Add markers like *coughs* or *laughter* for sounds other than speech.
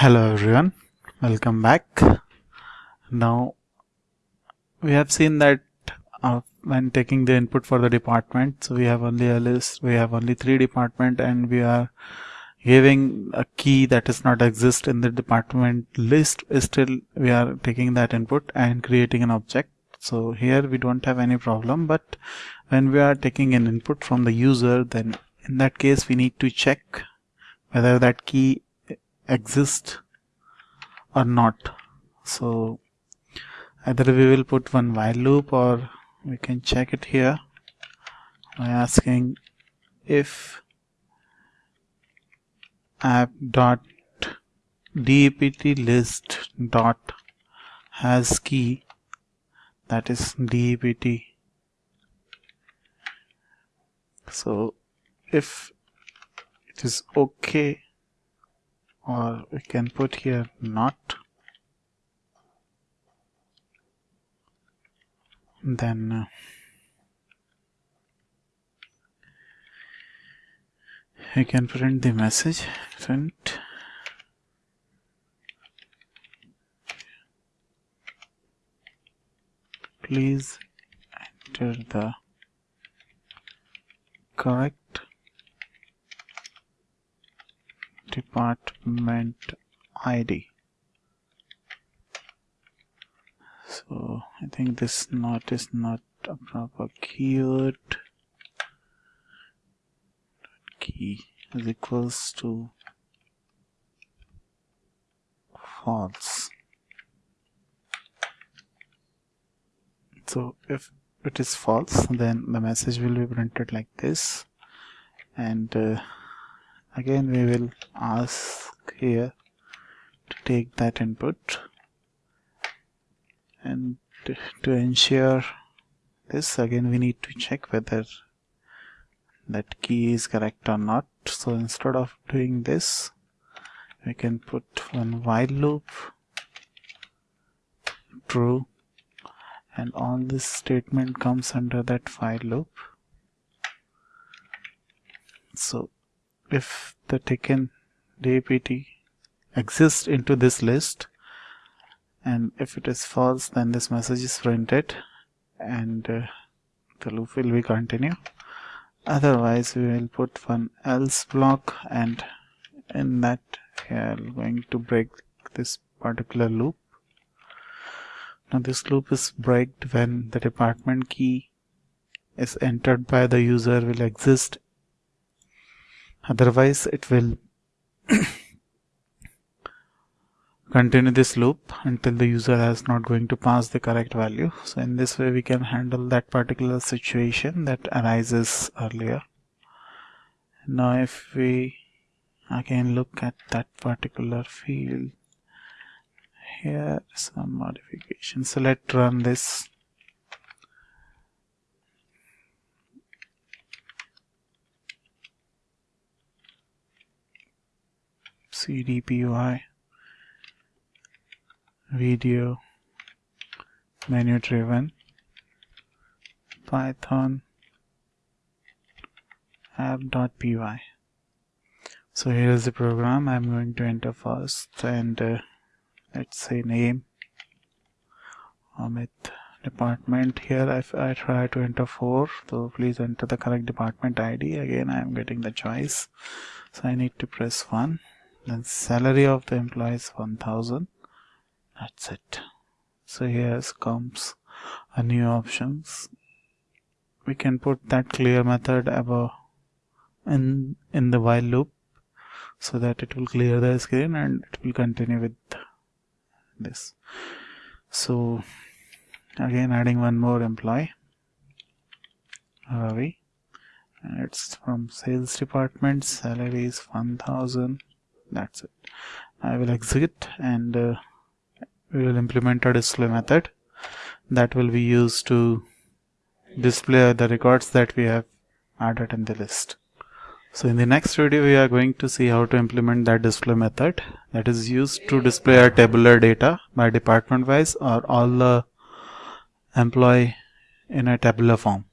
hello everyone. Welcome back. Now we have seen that uh, when taking the input for the department so we have only a list we have only three department and we are giving a key that does not exist in the department list. Still we are taking that input and creating an object. So here we don't have any problem but when we are taking an input from the user then in that case we need to check whether that key exist or not. So either we will put one while loop or we can check it here by asking if app dot dept list dot has key that is dept so if it is okay or we can put here not. Then uh, we can print the message print. Please enter the correct department ID so I think this not is not a proper keyword. Key is equals to false. So if it is false then the message will be printed like this. And uh, again we will ask here to take that input and to ensure this. Again we need to check whether that key is correct or not. So instead of doing this we can put one while loop true and all this statement comes under that while loop. So if the taken DAPT exists into this list and if it is false then this message is printed and uh, the loop will be continue otherwise we will put one else block and in that we are going to break this particular loop. Now this loop is breaked when the department key is entered by the user will exist otherwise it will *coughs* continue this loop until the user is not going to pass the correct value. So in this way we can handle that particular situation that arises earlier. Now if we again look at that particular field here some modification so let's run this cdpy video menu driven python app.py so here is the program. I'm going to enter first and uh, let's say name Amit department here if I try to enter 4 so please enter the correct department ID again I am getting the choice. So I need to press 1 then salary of the employee is 1000 that's it. So here comes a new options. We can put that clear method above in in the while loop so that it will clear the screen and it will continue with this. So again adding one more employee. Ravi and it's from sales department. Salary is 1000 that's it I will exit and uh, we will implement a display method that will be used to display the records that we have added in the list. So in the next video we are going to see how to implement that display method that is used to display our tabular data by department wise or all the employee in a tabular form.